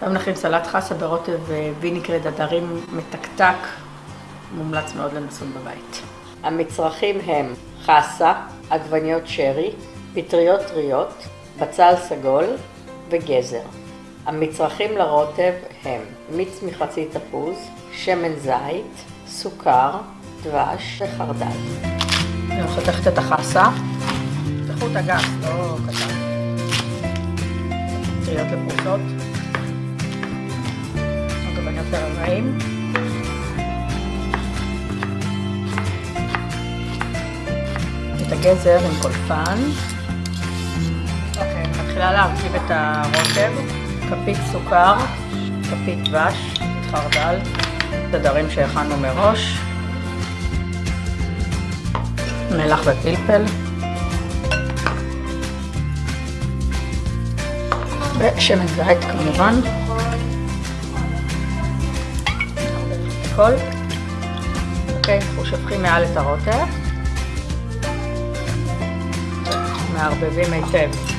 היום נכין סלט חסה ברוטב וינגרד הדרים מתקתק, מומלץ מאוד לנסות בבית. המצרכים הם חסה, עגבניות שרי, פטריות טריות, בצל סגול וגזר. המצרכים לרוטב הם מיץ מחצי תפוז, שמן זית, סוכר, דבש וחרדל. אני חותכת את החסה, תפתחו את הגס, לא קטן. פטריות לפרוסות. לרבעים. את הגזר עם קולפן. אוקיי, מתחילה להרכיב את הרוטב. כפית סוכר, כפית דבש, חרדל, תדרים שהכנו מראש, מלח ופלפל, ושמן זית כמובן. הכל. אוקיי, אנחנו שופכים מעל את הרוטב, מערבבים היטב.